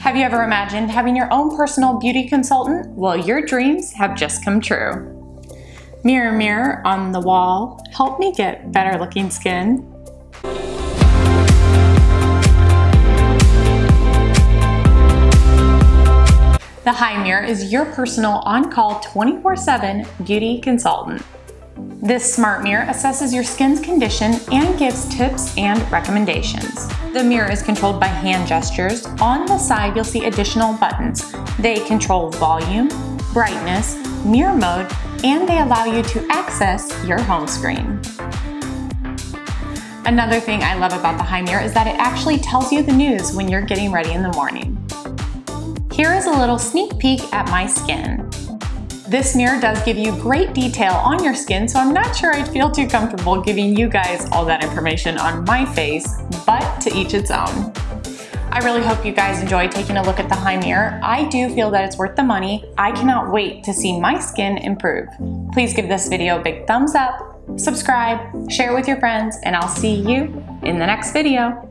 Have you ever imagined having your own personal beauty consultant? Well, your dreams have just come true. Mirror, mirror on the wall, help me get better looking skin. The Hi Mirror is your personal on-call 24-7 beauty consultant. This smart mirror assesses your skin's condition and gives tips and recommendations. The mirror is controlled by hand gestures. On the side, you'll see additional buttons. They control volume, brightness, mirror mode, and they allow you to access your home screen. Another thing I love about the Hi Mirror is that it actually tells you the news when you're getting ready in the morning. Here is a little sneak peek at my skin. This mirror does give you great detail on your skin, so I'm not sure I'd feel too comfortable giving you guys all that information on my face, but to each its own. I really hope you guys enjoy taking a look at the Hi Mirror. I do feel that it's worth the money. I cannot wait to see my skin improve. Please give this video a big thumbs up, subscribe, share it with your friends, and I'll see you in the next video.